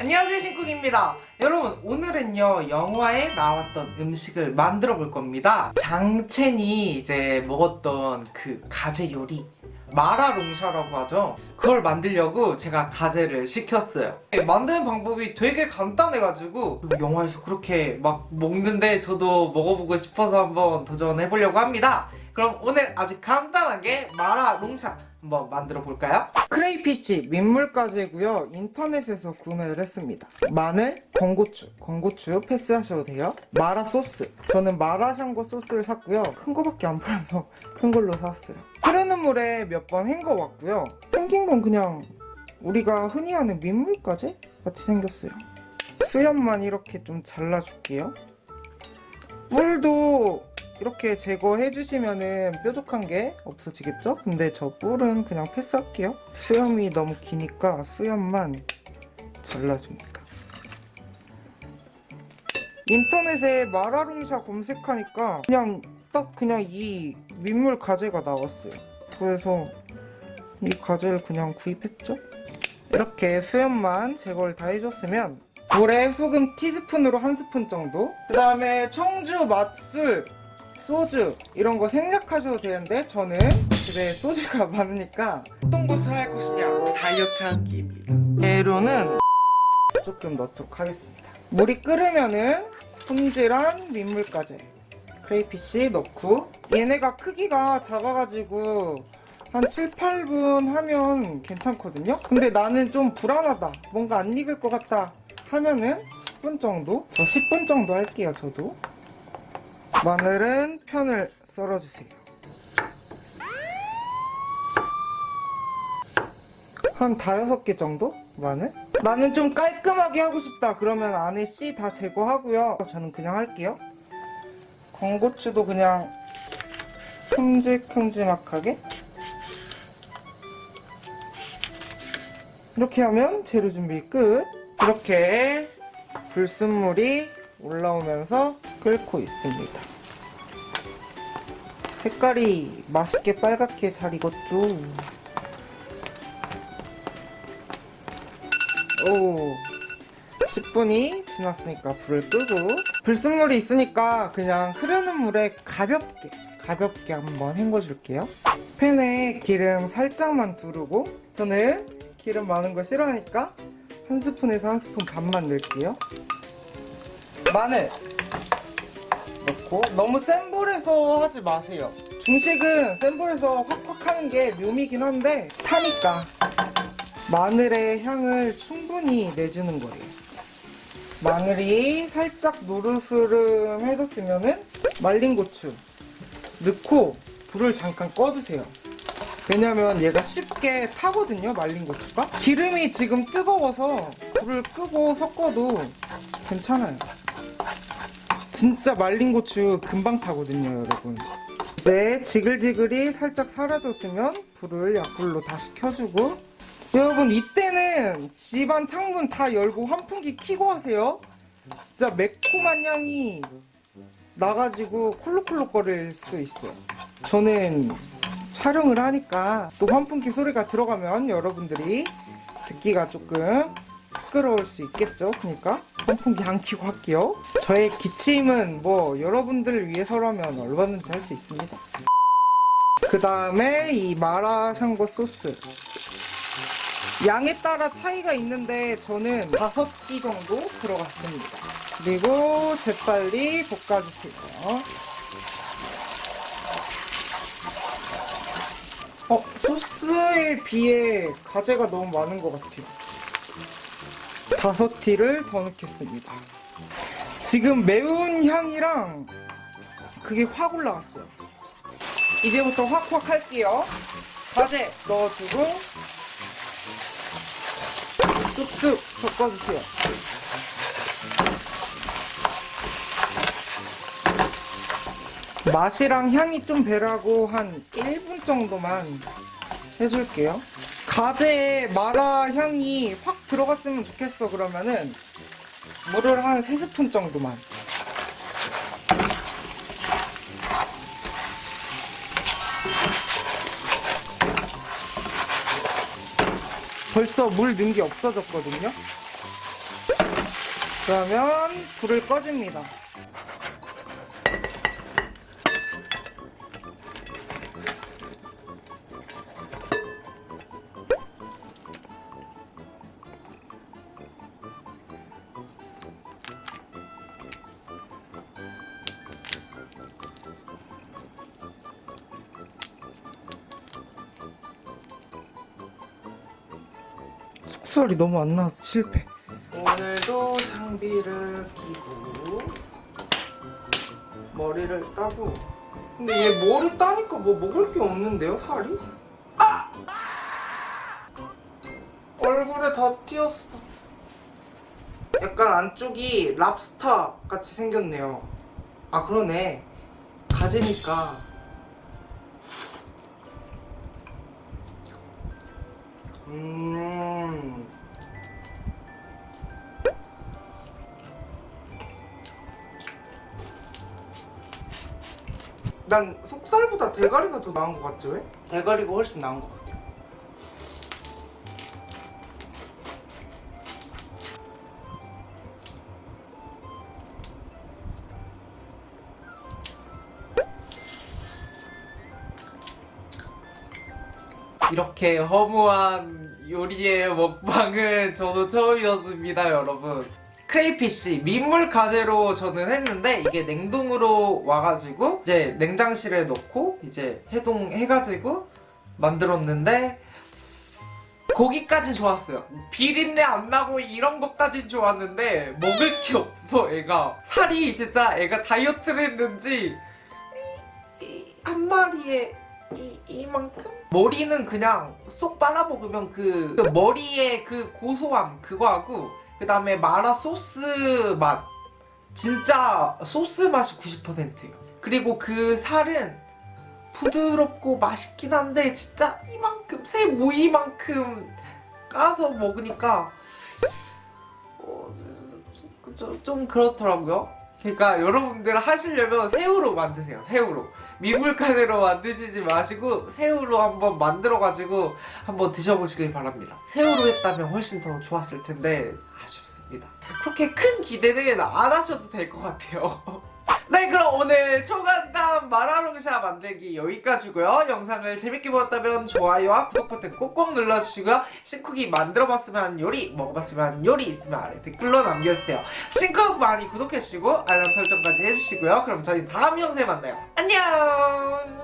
안녕하세요 신쿡입니다. 여러분 오늘은요 영화에 나왔던 음식을 만들어 볼 겁니다. 장첸이 이제 먹었던 그 가재 요리 마라롱샤라고 하죠? 그걸 만들려고 제가 가재를 시켰어요. 만드는 방법이 되게 간단해가지고 영화에서 그렇게 막 먹는데 저도 먹어보고 싶어서 한번 도전해보려고 합니다. 그럼 오늘 아주 간단하게 마라롱샤 한번 만들어 볼까요? 크레이피쉬 민물가재고요. 인터넷에서 구매를 했습니다. 마늘, 건고추, 건고추 패스하셔도 돼요. 마라 소스. 저는 마라샹궈 소스를 샀고요. 큰 거밖에 안 팔아서 큰 걸로 샀어요. 흐르는 물에 몇 번 헹궈 왔고요. 생긴 건 그냥 우리가 흔히 하는 민물가재 같이 생겼어요. 수염만 이렇게 좀 잘라줄게요. 물도 이렇게 제거해 주시면은 뾰족한 게 없어지겠죠? 근데 저 뿔은 그냥 패스할게요. 수염이 너무 기니까 수염만 잘라줍니다. 인터넷에 마라롱샤 검색하니까 그냥 딱 그냥 이 민물 가재가 나왔어요. 그래서 이 가재를 그냥 구입했죠? 이렇게 수염만 제거를 다 해줬으면 물에 소금 티스푼으로 한 스푼 정도? 그 다음에 청주, 맛술, 소주 이런 거 생략하셔도 되는데 저는 집에 소주가 많으니까 어떤 것을 할 것이냐 다이어트 한 끼입니다. 재료는 조금 넣도록 하겠습니다. 물이 끓으면은 손질한 민물가재 크레이피쉬 넣고 얘네가 크기가 작아가지고 한 7, 8분 하면 괜찮거든요? 근데 나는 좀 불안하다. 뭔가 안 익을 것 같다 하면은 10분 정도? 저 10분 정도 할게요 저도 마늘은 편을 썰어주세요. 한 다여섯 개 정도? 마늘? 나는 좀 깔끔하게 하고 싶다. 그러면 안에 씨 다 제거하고요. 저는 그냥 할게요. 건고추도 그냥 큼직큼직하게 이렇게 하면 재료 준비 끝. 이렇게 불순물이 올라오면서 끓고 있습니다 색깔이 맛있게 빨갛게 잘 익었죠? 오 10분이 지났으니까 불을 끄고. 불순물이 있으니까 그냥 흐르는 물에 가볍게 가볍게 한번 헹궈줄게요. 팬에 기름 살짝만 두르고 저는 기름 많은 거 싫어하니까 한 스푼에서 한 스푼 반만 넣을게요. 마늘 넣고 너무 센 불에서 하지 마세요. 중식은 센 불에서 확확 하는 게 묘미긴 한데 타니까 마늘의 향을 충분히 내주는 거예요. 마늘이 살짝 노르스름 해졌으면 말린 고추 넣고 불을 잠깐 꺼주세요. 왜냐면 얘가 쉽게 타거든요 말린 고추가. 기름이 지금 뜨거워서 불을 끄고 섞어도 괜찮아요 진짜 말린 고추 금방 타거든요 여러분. 네 지글지글이 살짝 사라졌으면 불을 약불로 다시 켜주고. 여러분 이때는 집안 창문 다 열고 환풍기 키고 하세요. 진짜 매콤한 향이 나가지고 콜록콜록 거릴 수 있어요. 저는 촬영을 하니까 또 환풍기 소리가 들어가면 여러분들이 듣기가 조금 시끄러울 수 있겠죠? 그러니까 환풍기 안 켜고 할게요. 저의 기침은 뭐 여러분들을 위해서라면 얼마든지 할 수 있습니다. 그 다음에 이 마라샹궈 소스. 양에 따라 차이가 있는데 저는 5티 정도 들어갔습니다. 그리고 재빨리 볶아주세요. 어, 소스에 비해 가재가 너무 많은 것 같아요. 다섯 티를 더 넣겠습니다. 지금 매운 향이랑 그게 확 올라왔어요. 이제부터 확확 할게요. 가재 넣어주고 쑥쑥 섞어주세요. 맛이랑 향이 좀 배라고 한 1분 정도만 해줄게요. 가재에 마라 향이 확 들어갔으면 좋겠어 그러면은. 물을 한 3스푼 정도만. 벌써 물 넣은 게 없어졌거든요? 그러면 불을 꺼줍니다. 속살이 너무 안 나와서 실패. 오늘도 장비를 끼고 머리를 따고. 근데 얘 머리 따니까 뭐 먹을 게 없는데요 살이? 아! 얼굴에 다 튀었어. 약간 안쪽이 랍스터 같이 생겼네요. 아 그러네. 가재니까. 음 난 속살보다 대가리가 더 나은 것 같지 왜? 대가리가 훨씬 나은 것 같아요 이렇게 허무한 요리의 먹방은 저도 처음이었습니다 여러분 크레이피쉬 민물 가재로 저는 했는데 이게 냉동으로 와가지고 이제 냉장실에 넣고 이제 해동해가지고 만들었는데 고기까지 좋았어요 비린내 안 나고 이런 것까진 좋았는데 먹을 게 없어 애가 살이 진짜 애가 다이어트를 했는지 한 마리에 이, 이만큼? 머리는 그냥 쏙 빨아먹으면 그, 그 머리의 그 고소함 그거하고 그 다음에 마라 소스 맛. 진짜 소스 맛이 90%예요. 그리고 그 살은 부드럽고 맛있긴 한데 진짜 이만큼 새 모이만큼 까서 먹으니까 어, 좀, 좀 그렇더라고요 그러니까 여러분들 하시려면 새우로 만드세요 새우로. 민물카레로 만드시지 마시고 새우로 한번 만들어가지고 한번 드셔보시길 바랍니다. 새우로 했다면 훨씬 더 좋았을 텐데 아쉽습니다. 그렇게 큰 기대는 안 하셔도 될 것 같아요 네 그럼 오늘 초간단 마라롱샤 만들기 여기까지고요. 영상을 재밌게 보셨다면 좋아요와 구독 버튼 꼭꼭 눌러주시고요. 신쿡이 만들어봤으면 하는 요리 먹어봤으면 하는 요리 있으면 아래 댓글로 남겨주세요. 신쿡 많이 구독해주시고 알람 설정까지 해주시고요. 그럼 저희 다음 영상에 만나요. 안녕